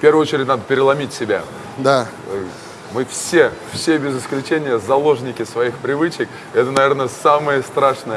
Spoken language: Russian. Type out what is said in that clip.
В первую очередь надо переломить себя. Да. Мы все, все без исключения заложники своих привычек. Это, наверное, самое страшное.